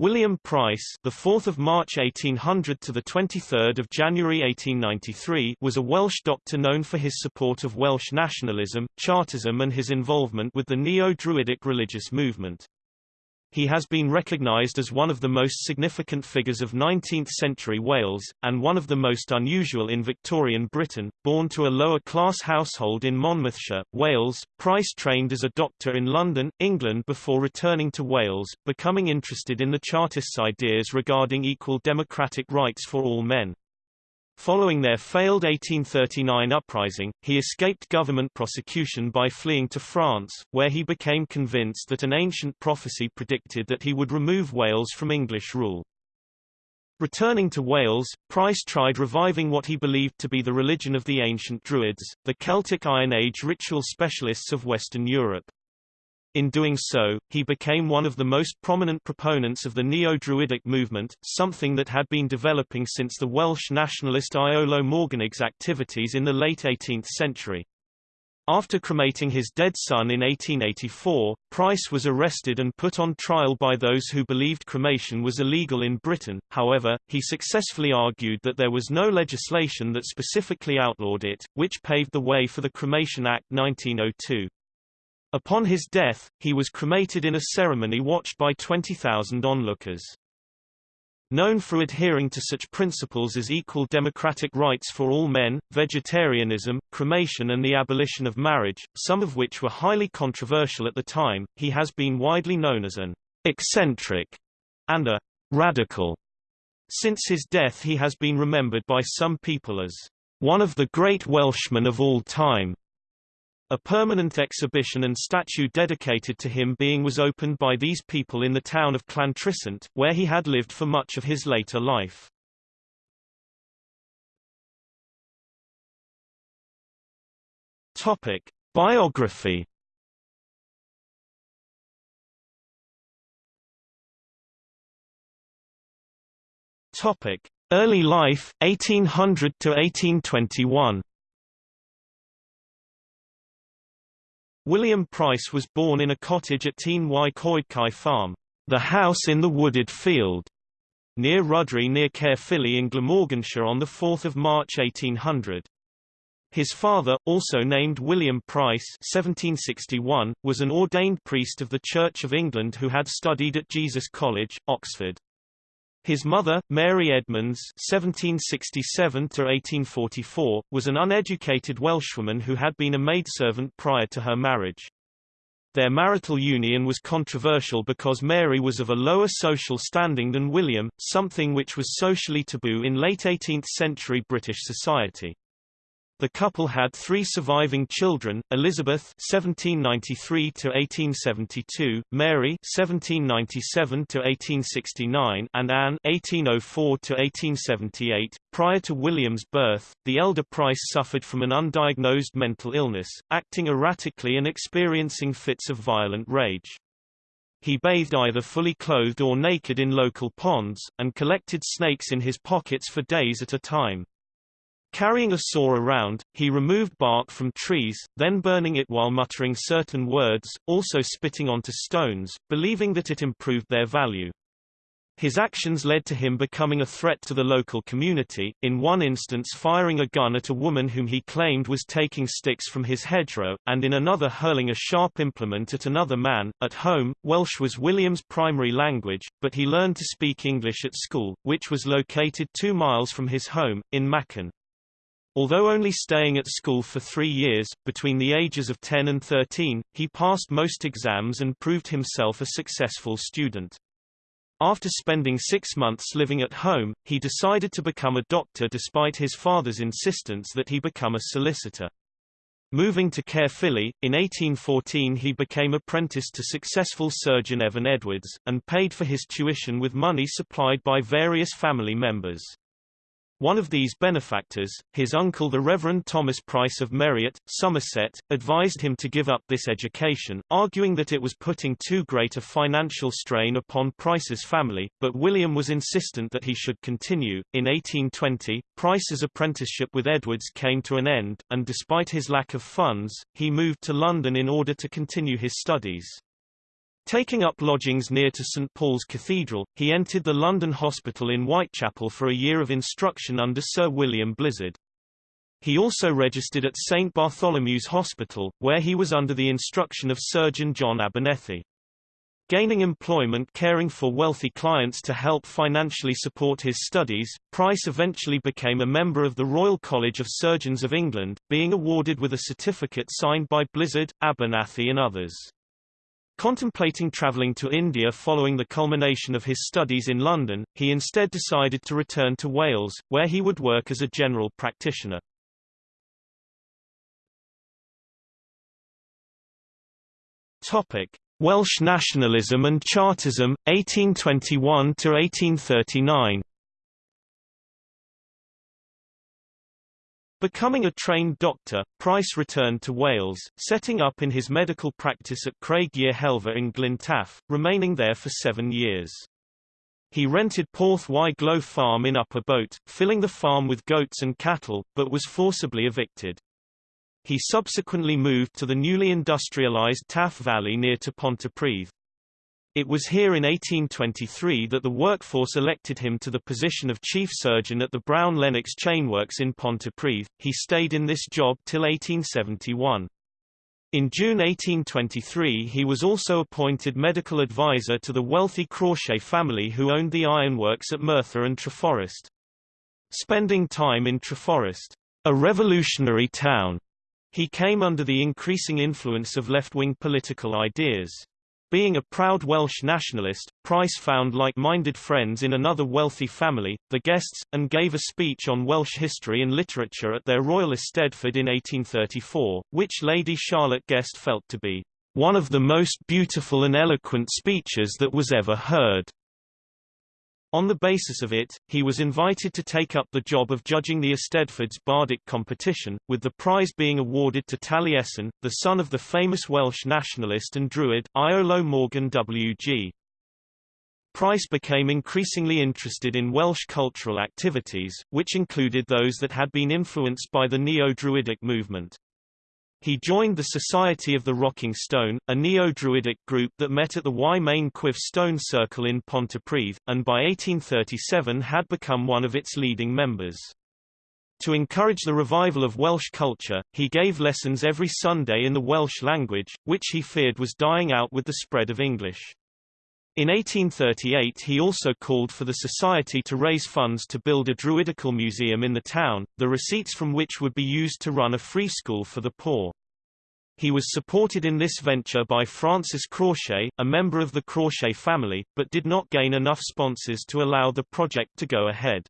William Price, the 4th of March 1800 to the 23rd of January 1893, was a Welsh doctor known for his support of Welsh nationalism, Chartism and his involvement with the Neo-Druidic religious movement. He has been recognised as one of the most significant figures of 19th-century Wales, and one of the most unusual in Victorian Britain. Born to a lower-class household in Monmouthshire, Wales, Price trained as a doctor in London, England before returning to Wales, becoming interested in the Chartists' ideas regarding equal democratic rights for all men. Following their failed 1839 uprising, he escaped government prosecution by fleeing to France, where he became convinced that an ancient prophecy predicted that he would remove Wales from English rule. Returning to Wales, Price tried reviving what he believed to be the religion of the ancient Druids, the Celtic Iron Age ritual specialists of Western Europe. In doing so, he became one of the most prominent proponents of the Neo-Druidic movement, something that had been developing since the Welsh nationalist Iolo Morganwg's activities in the late 18th century. After cremating his dead son in 1884, Price was arrested and put on trial by those who believed cremation was illegal in Britain, however, he successfully argued that there was no legislation that specifically outlawed it, which paved the way for the Cremation Act 1902. Upon his death, he was cremated in a ceremony watched by 20,000 onlookers. Known for adhering to such principles as equal democratic rights for all men, vegetarianism, cremation and the abolition of marriage, some of which were highly controversial at the time, he has been widely known as an eccentric and a radical. Since his death he has been remembered by some people as one of the great Welshmen of all time. A permanent exhibition and statue dedicated to him being was opened by these people in the town of Llantrisant, where he had lived for much of his later life. Topic. Biography Topic. Early life, 1800 to 1821 William Price was born in a cottage at Tîn y Coedcai Farm, the house in the wooded field, near Rudry near Caerphilly in Glamorganshire on 4 March 1800. His father, also named William Price 1761, was an ordained priest of the Church of England who had studied at Jesus College, Oxford. His mother, Mary Edmonds (1767–1844), was an uneducated Welshwoman who had been a maidservant prior to her marriage. Their marital union was controversial because Mary was of a lower social standing than William, something which was socially taboo in late 18th-century British society. The couple had three surviving children, Elizabeth (1793–1872), Mary (1797–1869), and Anne (1804–1878). Prior to William's birth, the elder Price suffered from an undiagnosed mental illness, acting erratically and experiencing fits of violent rage. He bathed either fully clothed or naked in local ponds, and collected snakes in his pockets for days at a time. Carrying a saw around, he removed bark from trees, then burning it while muttering certain words, also spitting onto stones, believing that it improved their value. His actions led to him becoming a threat to the local community, in one instance firing a gun at a woman whom he claimed was taking sticks from his hedgerow, and in another hurling a sharp implement at another man. At home, Welsh was William's primary language, but he learned to speak English at school, which was located two miles from his home, in Machen. Although only staying at school for three years, between the ages of 10 and 13, he passed most exams and proved himself a successful student. After spending six months living at home, he decided to become a doctor despite his father's insistence that he become a solicitor. Moving to Caerphilly, in 1814 he became apprenticed to successful surgeon Evan Edwards, and paid for his tuition with money supplied by various family members. One of these benefactors, his uncle the Reverend Thomas Price of Merriott, Somerset, advised him to give up this education, arguing that it was putting too great a financial strain upon Price's family, but William was insistent that he should continue. In 1820, Price's apprenticeship with Edwards came to an end, and despite his lack of funds, he moved to London in order to continue his studies. Taking up lodgings near to St Paul's Cathedral, he entered the London Hospital in Whitechapel for a year of instruction under Sir William Blizard. He also registered at St Bartholomew's Hospital, where he was under the instruction of surgeon John Abernethy. Gaining employment caring for wealthy clients to help financially support his studies, Price eventually became a member of the Royal College of Surgeons of England, being awarded with a certificate signed by Blizard, Abernethy and others. Contemplating travelling to India following the culmination of his studies in London, he instead decided to return to Wales, where he would work as a general practitioner. Topic: Welsh nationalism and Chartism, 1821–1839 Becoming a trained doctor, Price returned to Wales, setting up in his medical practice at Craig yr Helfa in Glyntaff, remaining there for seven years. He rented Porth y Glo farm in Upper Boat, filling the farm with goats and cattle, but was forcibly evicted. He subsequently moved to the newly industrialized Taff Valley near to Pontypridd. It was here in 1823 that the workforce elected him to the position of chief surgeon at the Brown Lennox Chainworks in Pontypridd. He stayed in this job till 1871. In June 1823 he was also appointed medical advisor to the wealthy Crawshay family who owned the ironworks at Merthyr and Treforest. Spending time in Treforest, a revolutionary town, he came under the increasing influence of left-wing political ideas. Being a proud Welsh nationalist, Price found like-minded friends in another wealthy family, the Guests, and gave a speech on Welsh history and literature at their royal Eisteddfod in 1834, which Lady Charlotte Guest felt to be one of the most beautiful and eloquent speeches that was ever heard. On the basis of it, he was invited to take up the job of judging the Eisteddfod's bardic competition, with the prize being awarded to Taliesin, the son of the famous Welsh nationalist and Druid, Iolo Morganwg Price became increasingly interested in Welsh cultural activities, which included those that had been influenced by the Neo-Druidic movement. He joined the Society of the Rocking Stone, a neo-Druidic group that met at the Y Maen Chwyf Stone Circle in Pontypridd, and by 1837 had become one of its leading members. To encourage the revival of Welsh culture, he gave lessons every Sunday in the Welsh language, which he feared was dying out with the spread of English. In 1838 he also called for the society to raise funds to build a druidical museum in the town, the receipts from which would be used to run a free school for the poor. He was supported in this venture by Francis Crawshay, a member of the Crawshay family, but did not gain enough sponsors to allow the project to go ahead.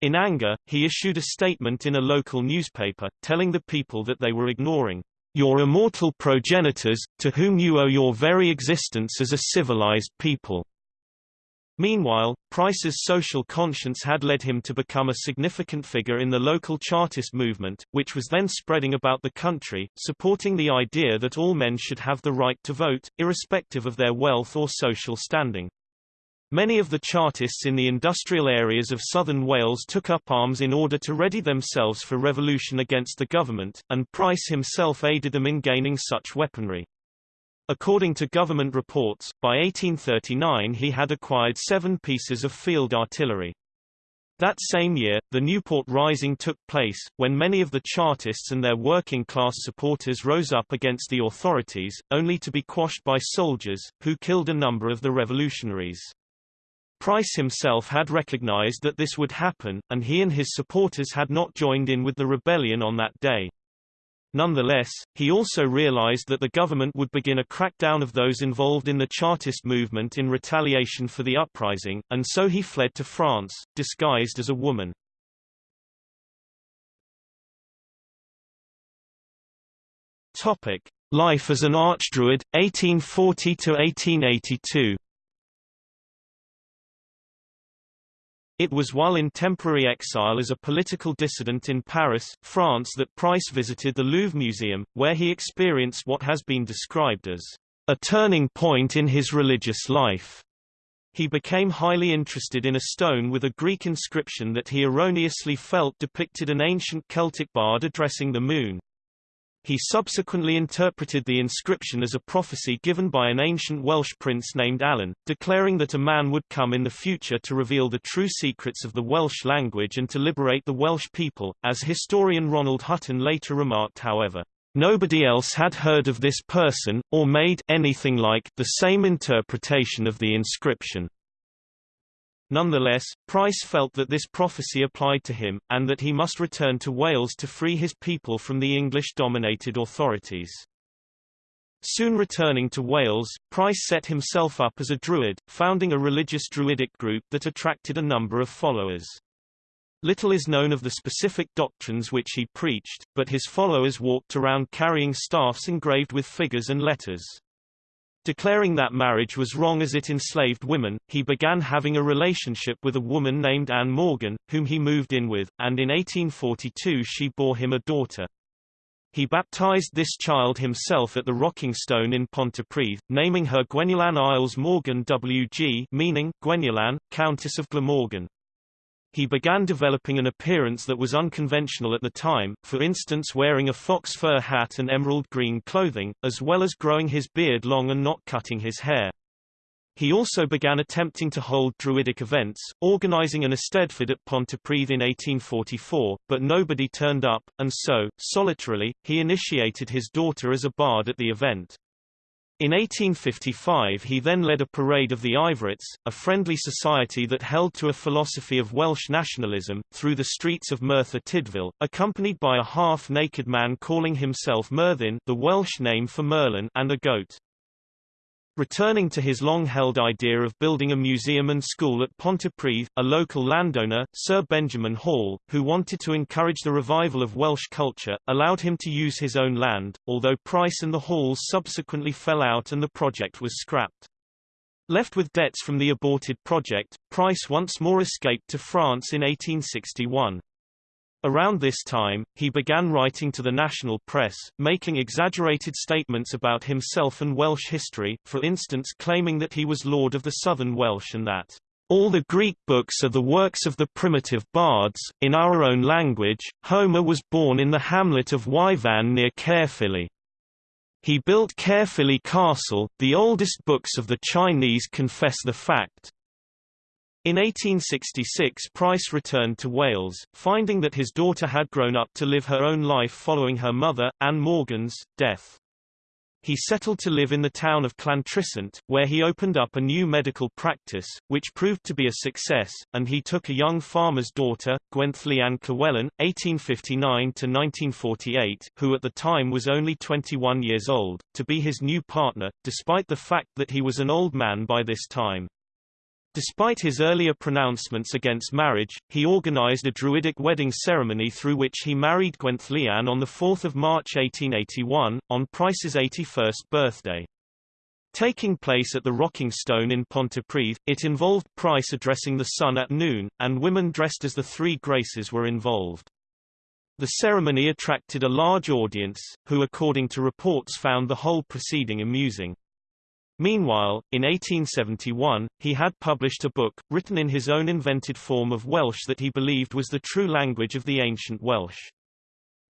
In anger, he issued a statement in a local newspaper, telling the people that they were ignoring your immortal progenitors, to whom you owe your very existence as a civilized people. Meanwhile, Price's social conscience had led him to become a significant figure in the local Chartist movement, which was then spreading about the country, supporting the idea that all men should have the right to vote, irrespective of their wealth or social standing. Many of the Chartists in the industrial areas of southern Wales took up arms in order to ready themselves for revolution against the government, and Price himself aided them in gaining such weaponry. According to government reports, by 1839 he had acquired seven pieces of field artillery. That same year, the Newport Rising took place, when many of the Chartists and their working-class supporters rose up against the authorities, only to be quashed by soldiers, who killed a number of the revolutionaries. Price himself had recognized that this would happen, and he and his supporters had not joined in with the rebellion on that day. Nonetheless, he also realized that the government would begin a crackdown of those involved in the Chartist movement in retaliation for the uprising, and so he fled to France, disguised as a woman. Life as an Archdruid, 1840 It was while in temporary exile as a political dissident in Paris, France that Price visited the Louvre Museum, where he experienced what has been described as a turning point in his religious life. He became highly interested in a stone with a Greek inscription that he erroneously felt depicted an ancient Celtic bard addressing the moon. He subsequently interpreted the inscription as a prophecy given by an ancient Welsh prince named Alan, declaring that a man would come in the future to reveal the true secrets of the Welsh language and to liberate the Welsh people. As historian Ronald Hutton later remarked however, Nobody else had heard of this person, or made anything like the same interpretation of the inscription. Nonetheless, Price felt that this prophecy applied to him, and that he must return to Wales to free his people from the English-dominated authorities. Soon returning to Wales, Price set himself up as a Druid, founding a religious Druidic group that attracted a number of followers. Little is known of the specific doctrines which he preached, but his followers walked around carrying staffs engraved with figures and letters. Declaring that marriage was wrong as it enslaved women, he began having a relationship with a woman named Anne Morgan, whom he moved in with, and in 1842 she bore him a daughter. He baptized this child himself at the Rocking Stone in Pontypridd, naming her Gwenllian Iarlles Morgannwg meaning, Gwenllian, Countess of Glamorgan. He began developing an appearance that was unconventional at the time, for instance wearing a fox fur hat and emerald green clothing, as well as growing his beard long and not cutting his hair. He also began attempting to hold druidic events, organizing an Eisteddfod at Pontypridd in 1844, but nobody turned up, and so, solitarily, he initiated his daughter as a bard at the event. In 1855 he then led a parade of the Ivorites, a friendly society that held to a philosophy of Welsh nationalism, through the streets of Merthyr Tydfil, accompanied by a half-naked man calling himself Myrddin the Welsh name for Merlin and a goat. Returning to his long-held idea of building a museum and school at Pontypridd, a local landowner, Sir Benjamin Hall, who wanted to encourage the revival of Welsh culture, allowed him to use his own land, although Price and the Halls subsequently fell out and the project was scrapped. Left with debts from the aborted project, Price once more escaped to France in 1861. Around this time, he began writing to the national press, making exaggerated statements about himself and Welsh history, for instance claiming that he was Lord of the Southern Welsh and that all the Greek books are the works of the primitive bards. In our own language, Homer was born in the hamlet of Wyvan near Caerphilly. He built Caerphilly Castle, the oldest books of the Chinese confess the fact, in 1866 Price returned to Wales, finding that his daughter had grown up to live her own life following her mother, Anne Morgan's, death. He settled to live in the town of Llantrisant, where he opened up a new medical practice, which proved to be a success, and he took a young farmer's daughter, Gwenllian Llywelyn, 1859–1948, who at the time was only 21 years old, to be his new partner, despite the fact that he was an old man by this time. Despite his earlier pronouncements against marriage, he organized a Druidic wedding ceremony through which he married Gwenllian on 4 March 1881, on Price's 81st birthday. Taking place at the Rocking Stone in Pontypridd, it involved Price addressing the sun at noon, and women dressed as the Three Graces were involved. The ceremony attracted a large audience, who according to reports found the whole proceeding amusing. Meanwhile, in 1871, he had published a book, written in his own invented form of Welsh that he believed was the true language of the ancient Welsh.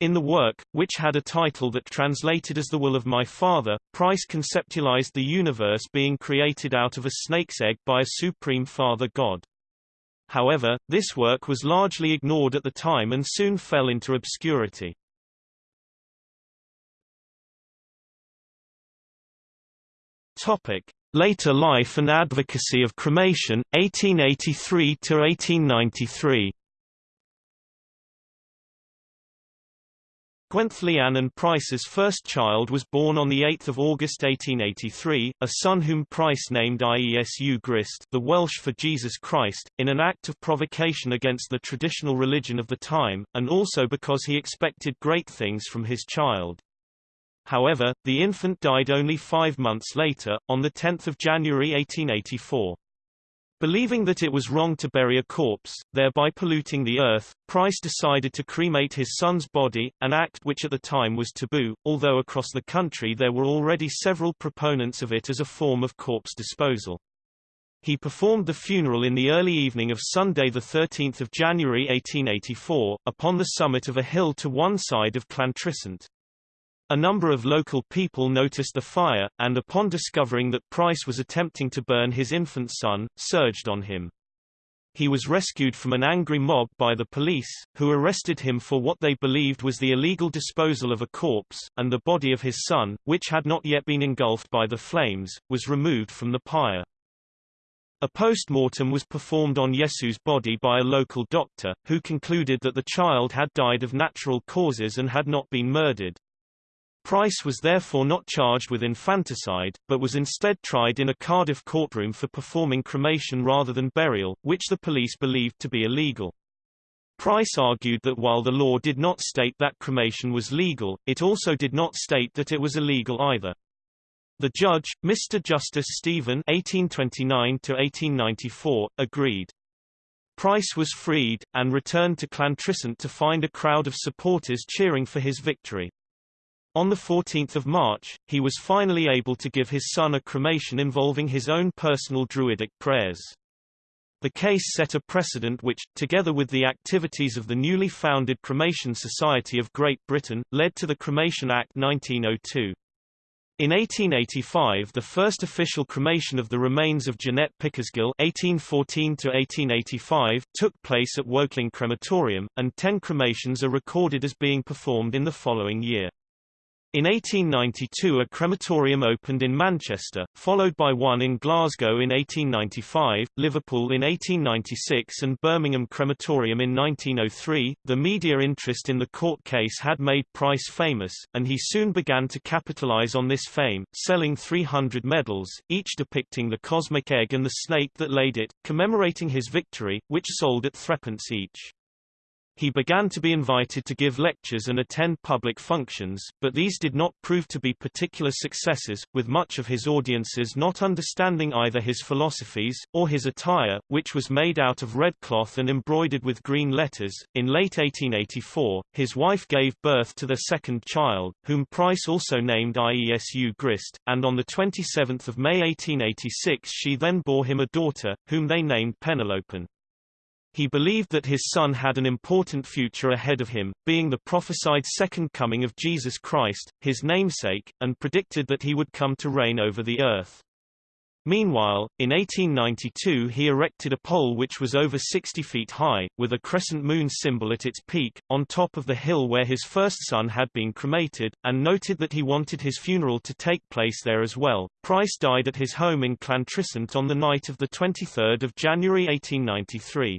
In the work, which had a title that translated as The Will of My Father, Price conceptualized the universe being created out of a snake's egg by a supreme father god. However, this work was largely ignored at the time and soon fell into obscurity. Later life and advocacy of cremation, 1883 to 1893. Gwenllian and Price's first child was born on 8 August 1883, a son whom Price named Iesu Grist the Welsh for Jesus Christ, in an act of provocation against the traditional religion of the time, and also because he expected great things from his child. However, the infant died only five months later, on 10 January 1884. Believing that it was wrong to bury a corpse, thereby polluting the earth, Price decided to cremate his son's body, an act which at the time was taboo, although across the country there were already several proponents of it as a form of corpse disposal. He performed the funeral in the early evening of Sunday 13 January 1884, upon the summit of a hill to one side of Llantrisant. A number of local people noticed the fire, and upon discovering that Price was attempting to burn his infant son, surged on him. He was rescued from an angry mob by the police, who arrested him for what they believed was the illegal disposal of a corpse, and the body of his son, which had not yet been engulfed by the flames, was removed from the pyre. A post-mortem was performed on Iesu's body by a local doctor, who concluded that the child had died of natural causes and had not been murdered. Price was therefore not charged with infanticide, but was instead tried in a Cardiff courtroom for performing cremation rather than burial, which the police believed to be illegal. Price argued that while the law did not state that cremation was legal, it also did not state that it was illegal either. The judge, Mr. Justice Stephen (1829–1894), agreed. Price was freed, and returned to Llantrisant to find a crowd of supporters cheering for his victory. On 14 March, he was finally able to give his son a cremation involving his own personal druidic prayers. The case set a precedent which, together with the activities of the newly founded Cremation Society of Great Britain, led to the Cremation Act 1902. In 1885 the first official cremation of the remains of Jeanette Pickersgill (1814–1885) took place at Woking Crematorium, and ten cremations are recorded as being performed in the following year. In 1892 a crematorium opened in Manchester, followed by one in Glasgow in 1895, Liverpool in 1896 and Birmingham Crematorium in 1903. The media interest in the court case had made Price famous, and he soon began to capitalize on this fame, selling 300 medals, each depicting the cosmic egg and the snake that laid it, commemorating his victory, which sold at threepence each. He began to be invited to give lectures and attend public functions, but these did not prove to be particular successes, with much of his audiences not understanding either his philosophies, or his attire, which was made out of red cloth and embroidered with green letters. In late 1884, his wife gave birth to their second child, whom Price also named Iesu Grist, and on 27 May 1886 she then bore him a daughter, whom they named Penelope. He believed that his son had an important future ahead of him, being the prophesied second coming of Jesus Christ, his namesake, and predicted that he would come to reign over the earth. Meanwhile, in 1892 he erected a pole which was over 60 feet high, with a crescent moon symbol at its peak, on top of the hill where his first son had been cremated, and noted that he wanted his funeral to take place there as well. Price died at his home in Llantrisant on the night of 23 January 1893.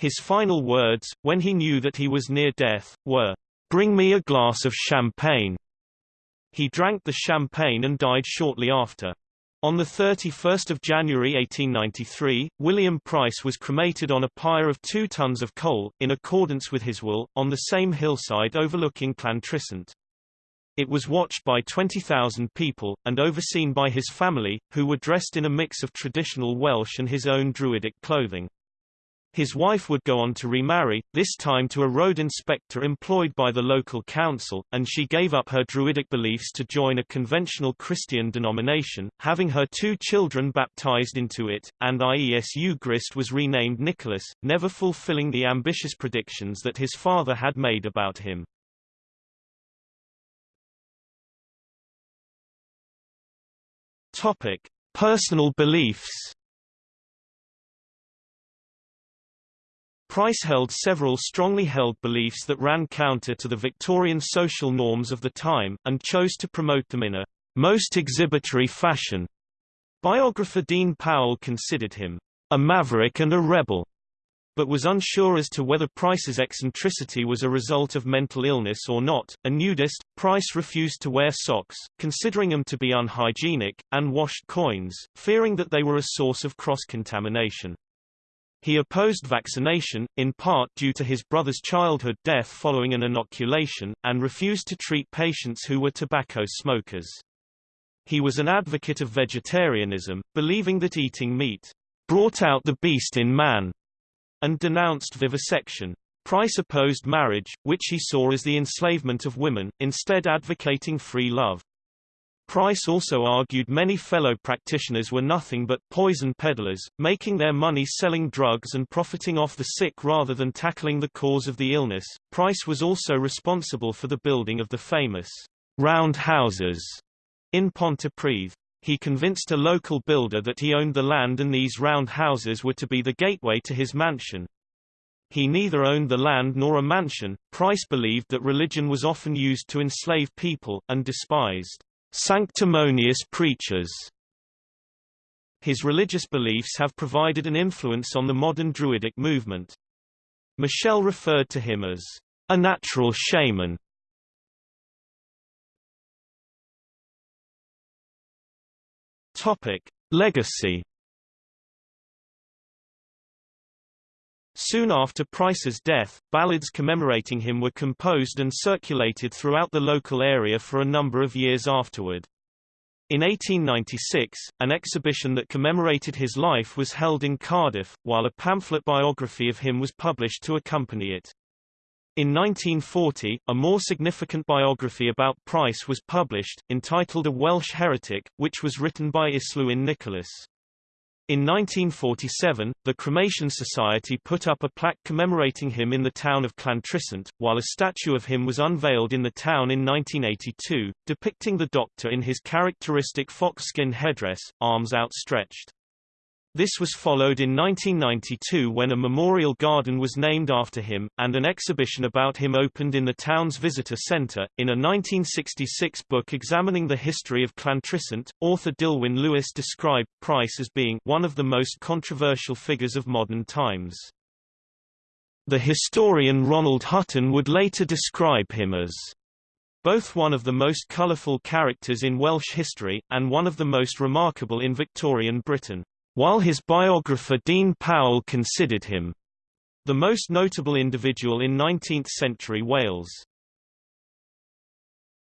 His final words, when he knew that he was near death, were, "'Bring me a glass of champagne." He drank the champagne and died shortly after. On 31 January 1893, William Price was cremated on a pyre of two tons of coal, in accordance with his will, on the same hillside overlooking Llantrisant. It was watched by 20,000 people, and overseen by his family, who were dressed in a mix of traditional Welsh and his own Druidic clothing. His wife would go on to remarry, this time to a road inspector employed by the local council, and she gave up her Druidic beliefs to join a conventional Christian denomination, having her two children baptized into it, and Iesu Grist was renamed Nicholas, never fulfilling the ambitious predictions that his father had made about him. Topic. Personal beliefs Price held several strongly held beliefs that ran counter to the Victorian social norms of the time, and chose to promote them in a most exhibitory fashion. Biographer Dean Powell considered him a maverick and a rebel, but was unsure as to whether Price's eccentricity was a result of mental illness or not. A nudist, Price refused to wear socks, considering them to be unhygienic, and washed coins, fearing that they were a source of cross-contamination. He opposed vaccination, in part due to his brother's childhood death following an inoculation, and refused to treat patients who were tobacco smokers. He was an advocate of vegetarianism, believing that eating meat brought out the beast in man, and denounced vivisection. Price opposed marriage, which he saw as the enslavement of women, instead advocating free love. Price also argued many fellow practitioners were nothing but poison peddlers, making their money selling drugs and profiting off the sick rather than tackling the cause of the illness. Price was also responsible for the building of the famous round houses in Pontypridd. He convinced a local builder that he owned the land and these round houses were to be the gateway to his mansion. He neither owned the land nor a mansion. Price believed that religion was often used to enslave people, and despised sanctimonious preachers. His religious beliefs have provided an influence on the modern Druidic movement. Michel referred to him as a natural shaman. Topic: Legacy. Soon after Price's death, ballads commemorating him were composed and circulated throughout the local area for a number of years afterward. In 1896, an exhibition that commemorated his life was held in Cardiff, while a pamphlet biography of him was published to accompany it. In 1940, a more significant biography about Price was published, entitled A Welsh Heretic, which was written by Islwyn Nicholas. In 1947, the Cremation Society put up a plaque commemorating him in the town of Llantrisant, while a statue of him was unveiled in the town in 1982, depicting the doctor in his characteristic fox skin headdress, arms outstretched. This was followed in 1992 when a memorial garden was named after him, and an exhibition about him opened in the town's visitor centre. In a 1966 book examining the history of Llantrisant, author Dilwyn Lewis described Price as being one of the most controversial figures of modern times. The historian Ronald Hutton would later describe him as both one of the most colourful characters in Welsh history, and one of the most remarkable in Victorian Britain while his biographer Dean Powell considered him the most notable individual in 19th-century Wales.